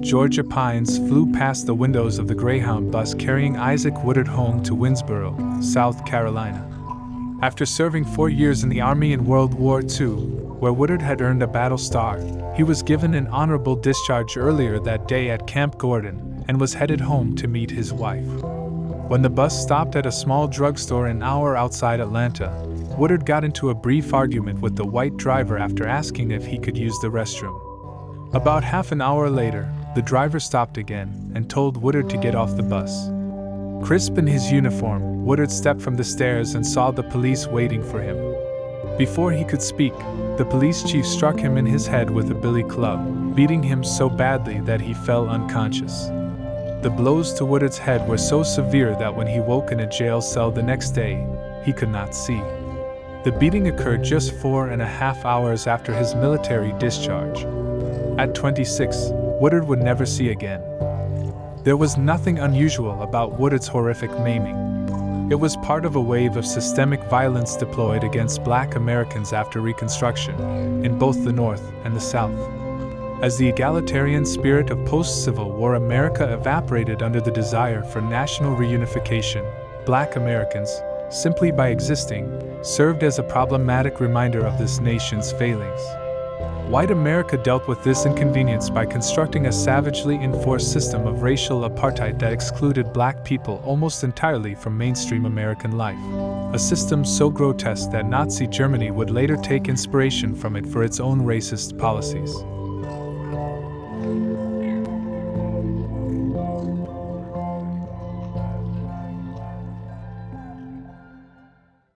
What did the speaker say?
Georgia pines flew past the windows of the Greyhound bus carrying Isaac Woodard home to Winnsboro, South Carolina. After serving four years in the Army in World War II, where Woodard had earned a battle star, he was given an honorable discharge earlier that day at Camp Gordon and was headed home to meet his wife. When the bus stopped at a small drugstore an hour outside Atlanta, Woodard got into a brief argument with the white driver after asking if he could use the restroom. About half an hour later, the driver stopped again and told Woodard to get off the bus. Crisp in his uniform, Woodard stepped from the stairs and saw the police waiting for him. Before he could speak, the police chief struck him in his head with a billy club, beating him so badly that he fell unconscious. The blows to Woodard's head were so severe that when he woke in a jail cell the next day, he could not see. The beating occurred just four and a half hours after his military discharge. At 26, Woodard would never see again. There was nothing unusual about Woodard's horrific maiming. It was part of a wave of systemic violence deployed against black Americans after Reconstruction, in both the North and the South. As the egalitarian spirit of post Civil War America evaporated under the desire for national reunification, black Americans, simply by existing, served as a problematic reminder of this nation's failings. White America dealt with this inconvenience by constructing a savagely enforced system of racial apartheid that excluded black people almost entirely from mainstream American life. A system so grotesque that Nazi Germany would later take inspiration from it for its own racist policies.